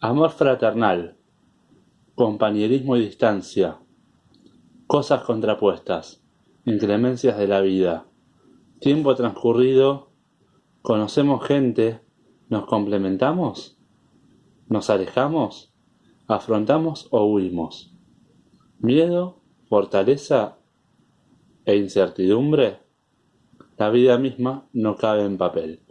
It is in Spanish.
Amor fraternal, compañerismo y distancia, cosas contrapuestas, inclemencias de la vida, tiempo transcurrido, conocemos gente, nos complementamos, nos alejamos, afrontamos o huimos, miedo, fortaleza e incertidumbre, la vida misma no cabe en papel.